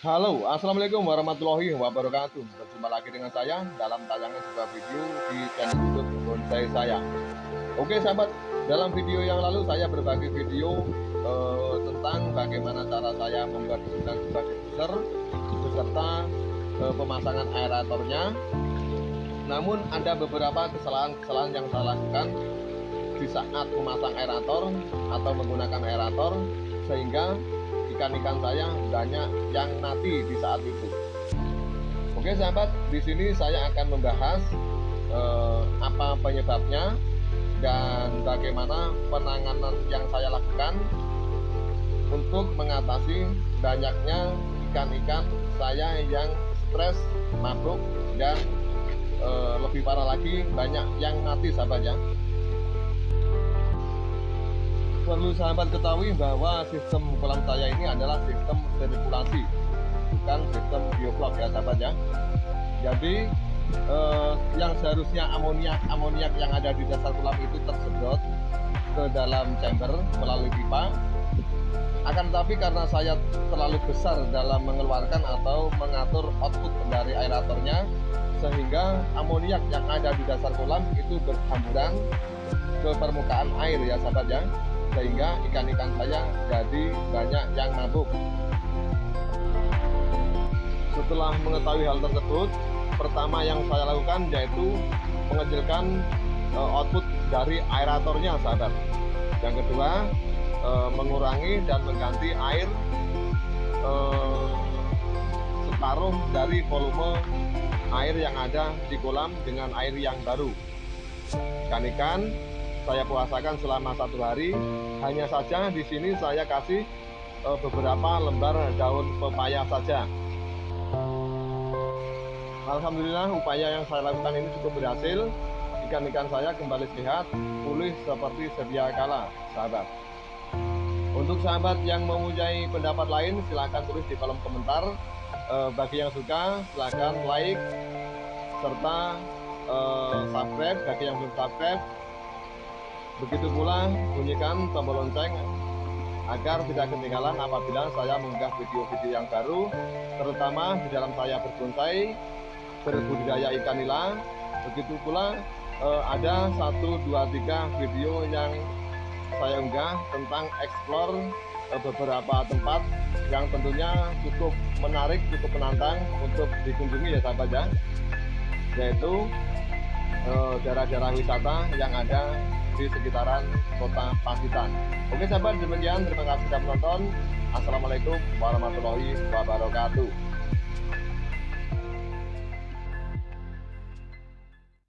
Halo, Assalamualaikum warahmatullahi wabarakatuh. Berjumpa lagi dengan saya dalam tayangan sebuah video di channel youtube bonsai saya Oke sahabat, dalam video yang lalu saya berbagi video eh, tentang bagaimana cara saya membuat urutan sebagai booster beserta eh, pemasangan aeratornya. Namun ada beberapa kesalahan-kesalahan yang saya lakukan di saat memasang aerator atau menggunakan aerator sehingga ikan-ikan saya banyak yang mati di saat itu. Oke sahabat, di sini saya akan membahas eh, apa penyebabnya dan bagaimana penanganan yang saya lakukan untuk mengatasi banyaknya ikan-ikan saya yang stres, mabuk dan eh, lebih parah lagi banyak yang mati sahabat ya perlu sahabat ketahui bahwa sistem kolam saya ini adalah sistem sirkulasi bukan sistem bioflok ya sahabat ya. Jadi eh, yang seharusnya amoniak amoniak yang ada di dasar kolam itu tersedot ke dalam chamber melalui pipa. Akan tetapi karena saya terlalu besar dalam mengeluarkan atau mengatur output dari aeratornya sehingga amoniak yang ada di dasar kolam itu berhamburan ke permukaan air ya sahabat ya sehingga ikan-ikan saya jadi banyak yang mabuk. Setelah mengetahui hal tersebut pertama yang saya lakukan yaitu mengecilkan uh, output dari aeratornya sahabat. Yang kedua uh, mengurangi dan mengganti air uh, separuh dari volume air yang ada di kolam dengan air yang baru. Ikan-ikan saya puasakan selama satu hari. Hanya saja di sini saya kasih uh, beberapa lembar daun pepaya saja. Alhamdulillah upaya yang saya lakukan ini cukup berhasil. Ikan-ikan saya kembali sehat, pulih seperti sedia kala, sahabat. Untuk sahabat yang mempunyai pendapat lain, silahkan tulis di kolom komentar. E, bagi yang suka, silahkan like serta e, subscribe. Bagi yang belum subscribe, Begitu pula bunyikan tombol lonceng agar tidak ketinggalan apabila saya mengunggah video-video yang baru terutama di dalam saya berbonsai berbudidaya ikan nila. Begitu pula eh, ada satu dua tiga video yang saya unggah tentang explore eh, beberapa tempat yang tentunya cukup menarik cukup menantang untuk dikunjungi ya sahabat ya. Yaitu daerah-daerah wisata yang ada di sekitaran kota Pacitan. Oke sahabat, demikian terima kasih sudah menonton. Assalamualaikum warahmatullahi wabarakatuh.